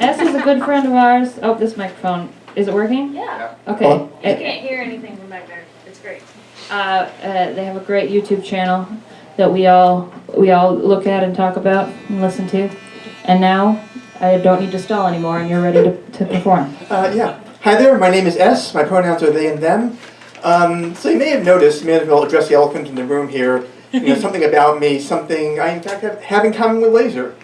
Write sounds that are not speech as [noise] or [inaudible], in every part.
S is a good friend of ours. Oh, this microphone, is it working? Yeah, Okay. Hello? you Uh, can't hear anything from back there. It's great. Uh, uh, they have a great YouTube channel that we all, we all look at and talk about and listen to. And now, I don't need to stall anymore and you're ready to, to perform. Uh, yeah. Hi there, my name is S. My pronouns are they and them. Um, so you may have noticed, may as well address the elephant in the room here, you know, [laughs] something about me, something I in fact have, have in common with Laser.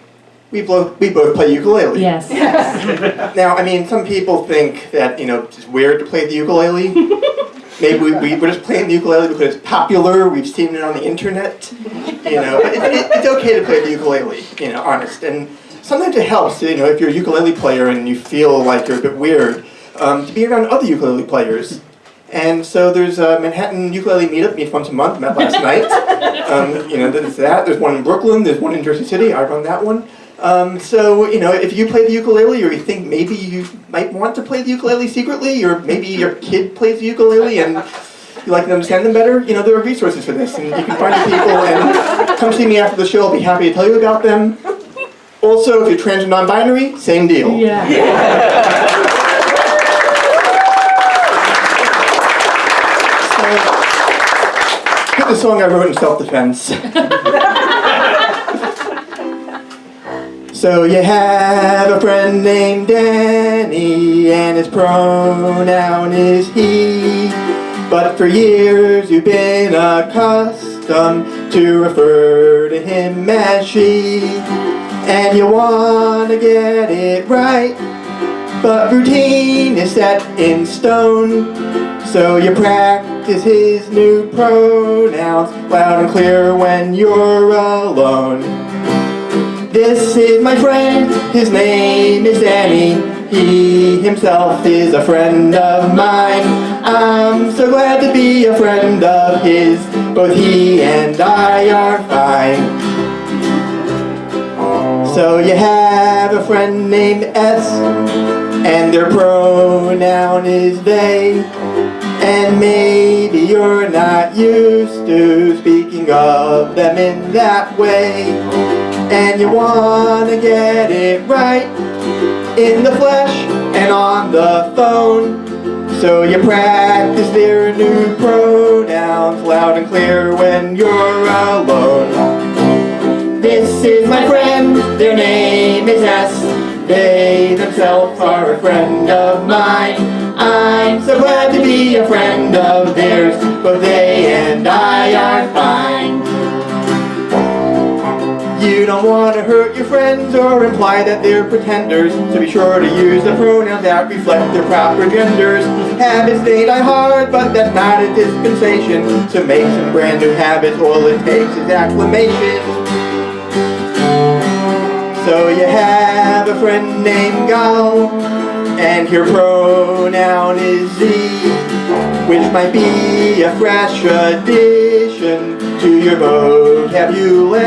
We both, we both play ukulele. Yes. yes. Now, I mean, some people think that, you know, it's weird to play the ukulele. Maybe we, we, we're just playing the ukulele because it's popular, we've seen it on the internet. You know, but it, it, it's okay to play the ukulele, you know, honest. And sometimes it helps, you know, if you're a ukulele player and you feel like you're a bit weird, um, to be around other ukulele players. And so there's a Manhattan ukulele meetup, meets once a month, met last night. [laughs] Um, you know, there's that. There's one in Brooklyn, there's one in Jersey City, I run that one. Um, so, you know, if you play the ukulele or you think maybe you might want to play the ukulele secretly, or maybe your kid plays the ukulele and you like to understand them better, you know, there are resources for this. And you can find the people and come see me after the show. I'll be happy to tell you about them. Also, if you're trans non-binary, same deal. Yeah. Here's the song I wrote in self-defense. [laughs] so you have a friend named Danny, and his pronoun is he. But for years you've been accustomed to refer to him as she. And you wanna get it right, but routine is set in stone. So you practice his new pronouns loud and clear when you're alone. This is my friend, his name is Danny. He himself is a friend of mine. I'm so glad to be a friend of his. Both he and I are fine. So you have a friend named S, and their pronoun is they. And maybe you're not used to speaking of them in that way. And you wanna get it right in the flesh and on the phone. So you practice their new pronouns loud and clear when you're alone. This is my friend, their name is S. They themselves are a friend of mine. I'm so glad to be a friend of theirs, both they and I are fine. You don't want to hurt your friends or imply that they're pretenders, so be sure to use the pronouns that reflect their proper genders. Habits they die hard, but that's not a dispensation. So make some brand new habits, all it takes is acclimation. So you have a friend named Gal, and your pronoun is ze, which might be a fresh addition to your vocabulary.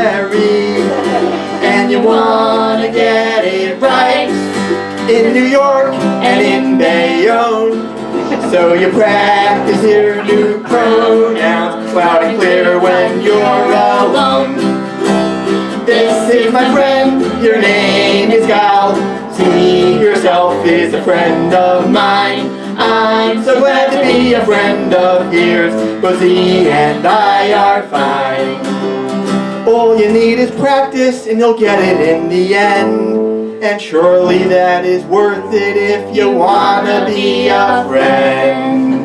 And you wanna get it right in New York and in Bayonne. So you practice your new pronouns loud and clear when you're alone. This is my friend, your name is Gal. See yourself is a friend of mine. I'm so glad to be a friend of yours, both he and I are fine. All you need is practice and you'll get it in the end. And surely that is worth it if you wanna be a friend.